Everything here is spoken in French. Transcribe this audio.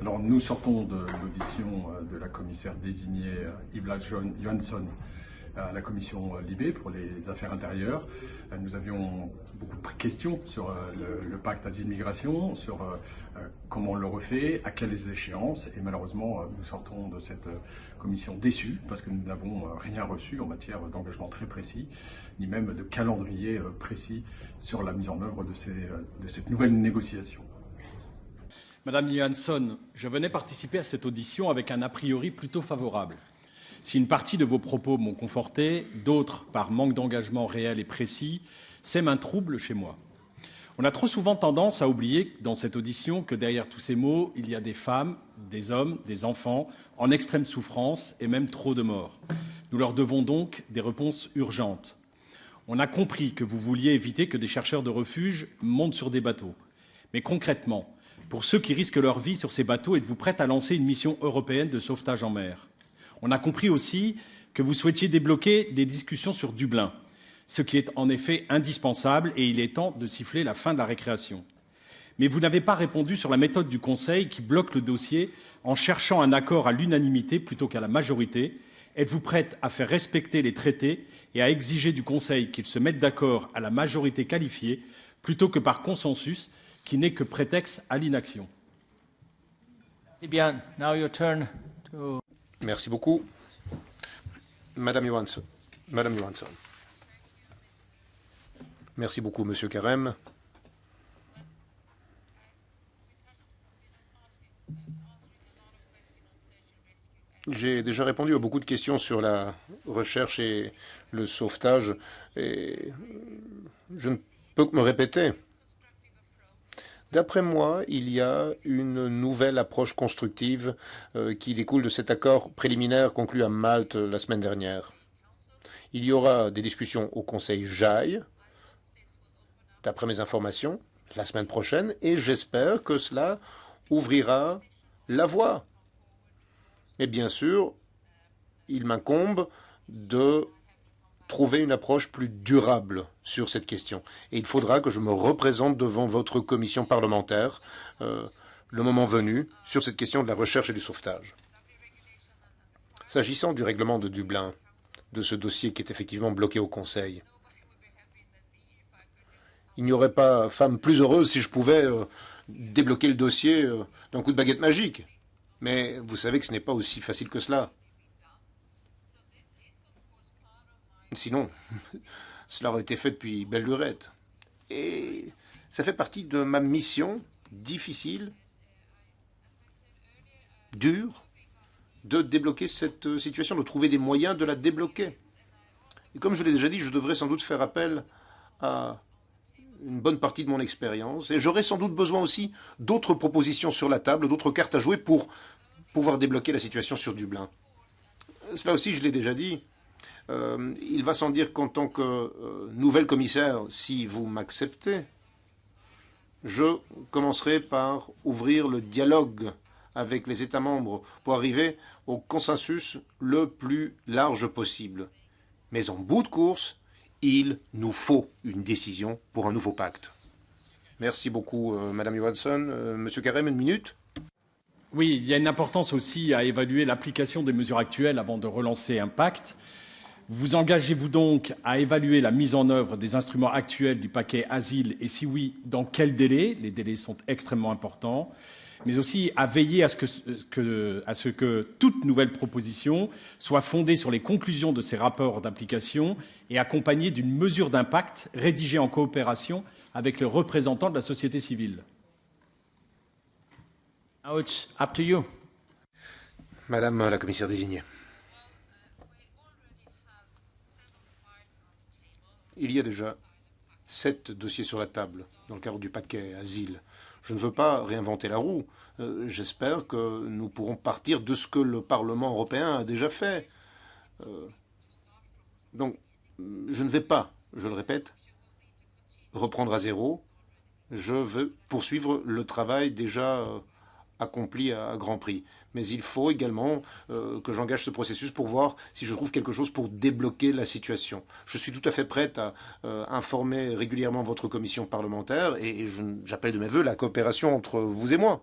Alors nous sortons de l'audition euh, de la commissaire désignée euh, Yvla Johansson à la commission euh, Libé pour les affaires intérieures. Nous avions beaucoup de questions sur le, pacte asile-migration, sur comment on le refait, à quelles échéances. Et malheureusement, nous sortons de cette commission déçus parce que nous n'avons rien reçu en matière d'engagement très précis, ni même de calendrier précis sur la mise en œuvre de cette nouvelle négociation. Madame Johansson, je venais participer à cette audition avec un a priori plutôt favorable. Si une partie de vos propos m'ont conforté, d'autres, par manque d'engagement réel et précis, sèment un trouble chez moi. On a trop souvent tendance à oublier dans cette audition que derrière tous ces mots, il y a des femmes, des hommes, des enfants en extrême souffrance et même trop de morts. Nous leur devons donc des réponses urgentes. On a compris que vous vouliez éviter que des chercheurs de refuge montent sur des bateaux. Mais concrètement, pour ceux qui risquent leur vie sur ces bateaux, êtes-vous prête à lancer une mission européenne de sauvetage en mer? On a compris aussi que vous souhaitiez débloquer des discussions sur Dublin, ce qui est en effet indispensable et il est temps de siffler la fin de la récréation. Mais vous n'avez pas répondu sur la méthode du Conseil qui bloque le dossier en cherchant un accord à l'unanimité plutôt qu'à la majorité. Êtes-vous prête à faire respecter les traités et à exiger du Conseil qu'il se mette d'accord à la majorité qualifiée plutôt que par consensus qui n'est que prétexte à l'inaction. Eh bien, now your turn to... Merci beaucoup. Madame Johansson. Madame Johansson. Merci beaucoup, Monsieur Carême. J'ai déjà répondu à beaucoup de questions sur la recherche et le sauvetage, et je ne peux que me répéter. D'après moi, il y a une nouvelle approche constructive euh, qui découle de cet accord préliminaire conclu à Malte la semaine dernière. Il y aura des discussions au Conseil JAI, d'après mes informations, la semaine prochaine, et j'espère que cela ouvrira la voie. Mais bien sûr, il m'incombe de trouver une approche plus durable sur cette question. Et il faudra que je me représente devant votre commission parlementaire, euh, le moment venu, sur cette question de la recherche et du sauvetage. S'agissant du règlement de Dublin, de ce dossier qui est effectivement bloqué au Conseil, il n'y aurait pas femme plus heureuse si je pouvais euh, débloquer le dossier euh, d'un coup de baguette magique. Mais vous savez que ce n'est pas aussi facile que cela. Sinon, cela aurait été fait depuis belle lurette. Et ça fait partie de ma mission difficile, dure, de débloquer cette situation, de trouver des moyens de la débloquer. Et comme je l'ai déjà dit, je devrais sans doute faire appel à une bonne partie de mon expérience, et j'aurai sans doute besoin aussi d'autres propositions sur la table, d'autres cartes à jouer pour pouvoir débloquer la situation sur Dublin. Cela aussi, je l'ai déjà dit, euh, il va sans dire qu'en tant que euh, nouvelle commissaire, si vous m'acceptez, je commencerai par ouvrir le dialogue avec les États membres pour arriver au consensus le plus large possible. Mais en bout de course, il nous faut une décision pour un nouveau pacte. Merci beaucoup, euh, Madame Johansson. Monsieur Carême, une minute Oui, il y a une importance aussi à évaluer l'application des mesures actuelles avant de relancer un pacte. Vous engagez-vous donc à évaluer la mise en œuvre des instruments actuels du paquet asile? Et si oui, dans quel délai? Les délais sont extrêmement importants mais aussi à veiller à ce que, à ce que toute nouvelle proposition soit fondée sur les conclusions de ces rapports d'application et accompagnée d'une mesure d'impact rédigée en coopération avec les représentants de la société civile. Now it's up to you. Madame la commissaire désignée. Il y a déjà sept dossiers sur la table dans le cadre du paquet asile. Je ne veux pas réinventer la roue. Euh, j'espère que nous pourrons partir de ce que le Parlement européen a déjà fait. Euh, donc, je ne vais pas, je le répète, reprendre à zéro. Je veux poursuivre le travail déjà accompli à, grand prix. Mais il faut également euh, que j'engage ce processus pour voir si je trouve quelque chose pour débloquer la situation. Je suis tout à fait prête à euh, informer régulièrement votre commission parlementaire et, et j'appelle de mes voeux la coopération entre vous et moi.